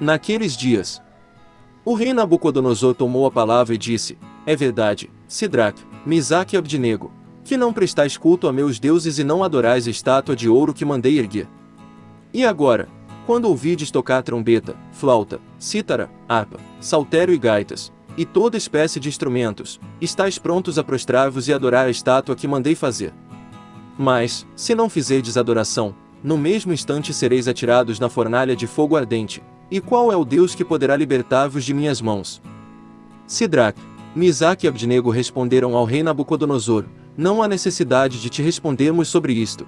Naqueles dias, o rei Nabucodonosor tomou a palavra e disse, É verdade, Sidraque, Misaque e Abdinego, que não prestais culto a meus deuses e não adorais a estátua de ouro que mandei erguer. E agora, quando ouvides tocar trombeta, flauta, cítara, harpa, saltério e gaitas, e toda espécie de instrumentos, estáis prontos a prostrar-vos e adorar a estátua que mandei fazer. Mas, se não fizerdes adoração, no mesmo instante sereis atirados na fornalha de fogo ardente. E qual é o Deus que poderá libertar-vos de minhas mãos? Sidraque, Misaque e Abdinego responderam ao rei Nabucodonosor, não há necessidade de te respondermos sobre isto.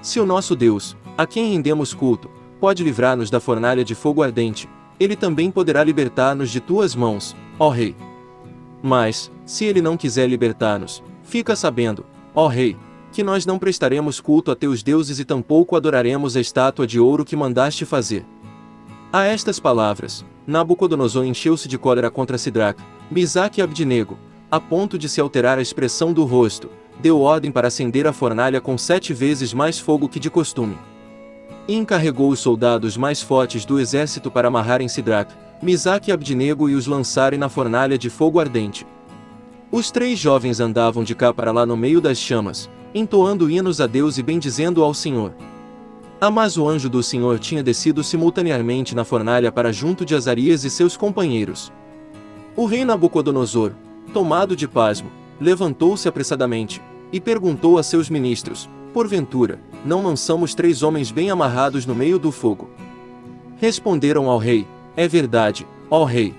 Se o nosso Deus, a quem rendemos culto, pode livrar-nos da fornalha de fogo ardente, ele também poderá libertar-nos de tuas mãos, ó rei. Mas, se ele não quiser libertar-nos, fica sabendo, ó rei, que nós não prestaremos culto a teus deuses e tampouco adoraremos a estátua de ouro que mandaste fazer. A estas palavras, Nabucodonosor encheu-se de cólera contra Sidraque, Misaque e Abdinego, a ponto de se alterar a expressão do rosto, deu ordem para acender a fornalha com sete vezes mais fogo que de costume. E encarregou os soldados mais fortes do exército para amarrarem Sidraque, Misaque e Abdinego e os lançarem na fornalha de fogo ardente. Os três jovens andavam de cá para lá no meio das chamas, entoando hinos a Deus e bendizendo ao Senhor. Ah, o anjo do Senhor tinha descido simultaneamente na fornalha para junto de Azarias e seus companheiros. O rei Nabucodonosor, tomado de pasmo, levantou-se apressadamente, e perguntou a seus ministros, porventura, não lançamos três homens bem amarrados no meio do fogo? Responderam ao rei, é verdade, ó rei.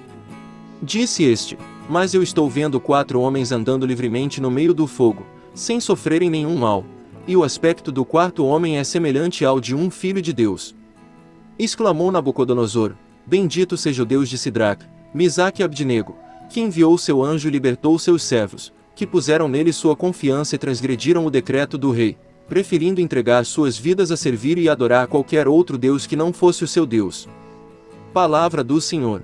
Disse este, mas eu estou vendo quatro homens andando livremente no meio do fogo, sem sofrerem nenhum mal, e o aspecto do quarto homem é semelhante ao de um filho de Deus. Exclamou Nabucodonosor, Bendito seja o Deus de Sidraque, Misaque e Abdinego, que enviou seu anjo e libertou seus servos, que puseram nele sua confiança e transgrediram o decreto do rei, preferindo entregar suas vidas a servir e adorar qualquer outro Deus que não fosse o seu Deus. Palavra do Senhor.